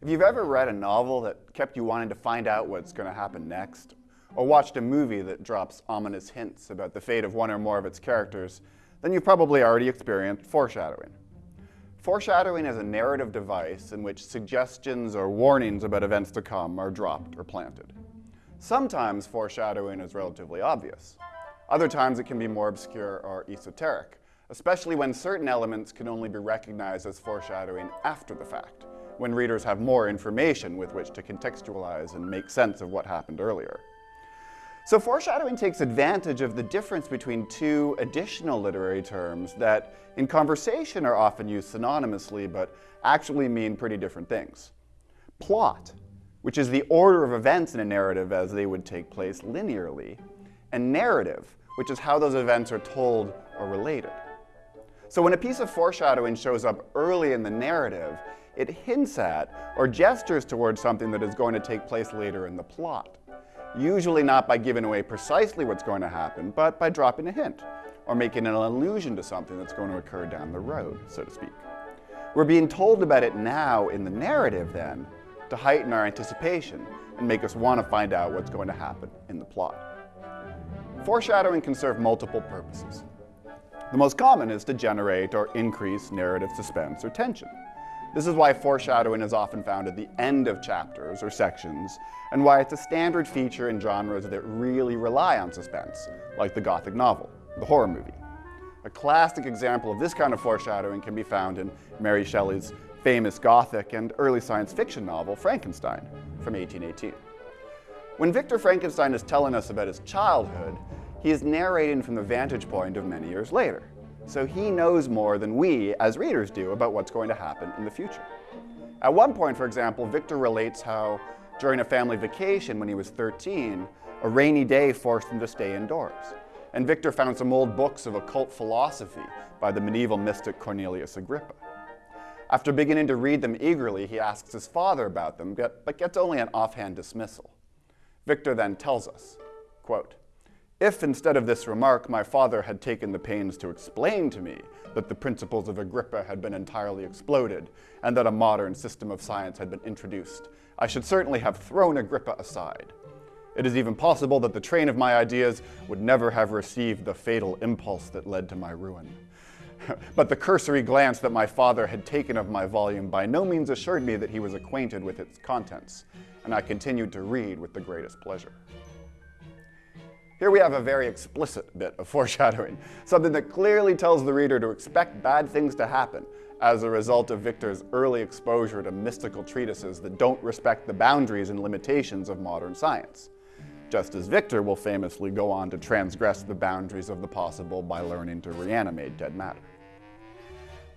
If you've ever read a novel that kept you wanting to find out what's going to happen next, or watched a movie that drops ominous hints about the fate of one or more of its characters, then you've probably already experienced foreshadowing. Foreshadowing is a narrative device in which suggestions or warnings about events to come are dropped or planted. Sometimes foreshadowing is relatively obvious. Other times it can be more obscure or esoteric, especially when certain elements can only be recognized as foreshadowing after the fact when readers have more information with which to contextualize and make sense of what happened earlier. So foreshadowing takes advantage of the difference between two additional literary terms that in conversation are often used synonymously but actually mean pretty different things. Plot, which is the order of events in a narrative as they would take place linearly, and narrative, which is how those events are told or related. So when a piece of foreshadowing shows up early in the narrative, it hints at or gestures towards something that is going to take place later in the plot. Usually not by giving away precisely what's going to happen, but by dropping a hint or making an allusion to something that's going to occur down the road, so to speak. We're being told about it now in the narrative, then, to heighten our anticipation and make us want to find out what's going to happen in the plot. Foreshadowing can serve multiple purposes. The most common is to generate or increase narrative suspense or tension. This is why foreshadowing is often found at the end of chapters or sections, and why it's a standard feature in genres that really rely on suspense, like the Gothic novel, the horror movie. A classic example of this kind of foreshadowing can be found in Mary Shelley's famous Gothic and early science fiction novel, Frankenstein, from 1818. When Victor Frankenstein is telling us about his childhood, he is narrating from the vantage point of many years later so he knows more than we, as readers, do about what's going to happen in the future. At one point, for example, Victor relates how, during a family vacation when he was 13, a rainy day forced him to stay indoors. And Victor found some old books of occult philosophy by the medieval mystic Cornelius Agrippa. After beginning to read them eagerly, he asks his father about them, but gets only an offhand dismissal. Victor then tells us, quote, if instead of this remark my father had taken the pains to explain to me that the principles of Agrippa had been entirely exploded and that a modern system of science had been introduced, I should certainly have thrown Agrippa aside. It is even possible that the train of my ideas would never have received the fatal impulse that led to my ruin. but the cursory glance that my father had taken of my volume by no means assured me that he was acquainted with its contents, and I continued to read with the greatest pleasure. Here we have a very explicit bit of foreshadowing, something that clearly tells the reader to expect bad things to happen as a result of Victor's early exposure to mystical treatises that don't respect the boundaries and limitations of modern science. Just as Victor will famously go on to transgress the boundaries of the possible by learning to reanimate dead matter.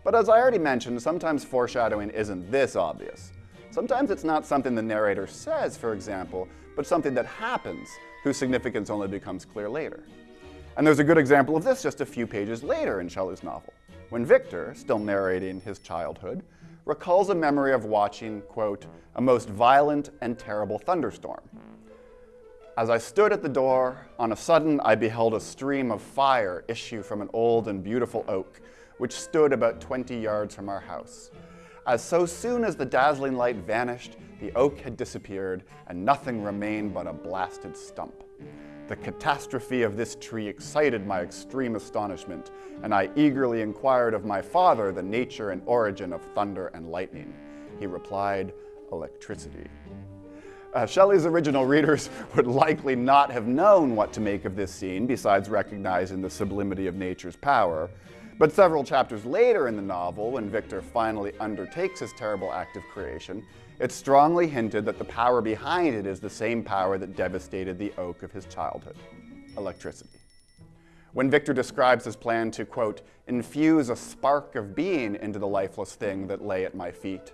But as I already mentioned, sometimes foreshadowing isn't this obvious. Sometimes it's not something the narrator says, for example, but something that happens whose significance only becomes clear later. And there's a good example of this just a few pages later in Shelley's novel, when Victor, still narrating his childhood, recalls a memory of watching, quote, a most violent and terrible thunderstorm. As I stood at the door, on a sudden I beheld a stream of fire issue from an old and beautiful oak, which stood about 20 yards from our house. As so soon as the dazzling light vanished, the oak had disappeared, and nothing remained but a blasted stump. The catastrophe of this tree excited my extreme astonishment, and I eagerly inquired of my father the nature and origin of thunder and lightning. He replied, electricity. Uh, Shelley's original readers would likely not have known what to make of this scene, besides recognizing the sublimity of nature's power. But several chapters later in the novel, when Victor finally undertakes his terrible act of creation, it's strongly hinted that the power behind it is the same power that devastated the oak of his childhood, electricity. When Victor describes his plan to, quote, infuse a spark of being into the lifeless thing that lay at my feet,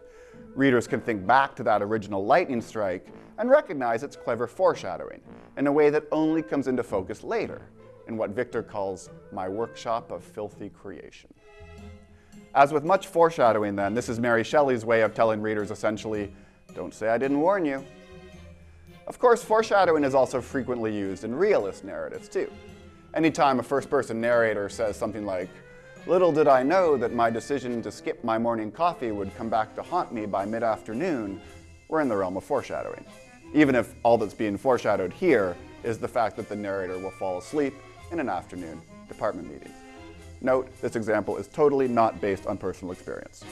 readers can think back to that original lightning strike and recognize its clever foreshadowing in a way that only comes into focus later in what Victor calls my workshop of filthy creation. As with much foreshadowing then, this is Mary Shelley's way of telling readers essentially, don't say I didn't warn you. Of course, foreshadowing is also frequently used in realist narratives too. Anytime a first-person narrator says something like, little did I know that my decision to skip my morning coffee would come back to haunt me by mid-afternoon, we're in the realm of foreshadowing. Even if all that's being foreshadowed here is the fact that the narrator will fall asleep in an afternoon department meeting. Note, this example is totally not based on personal experience.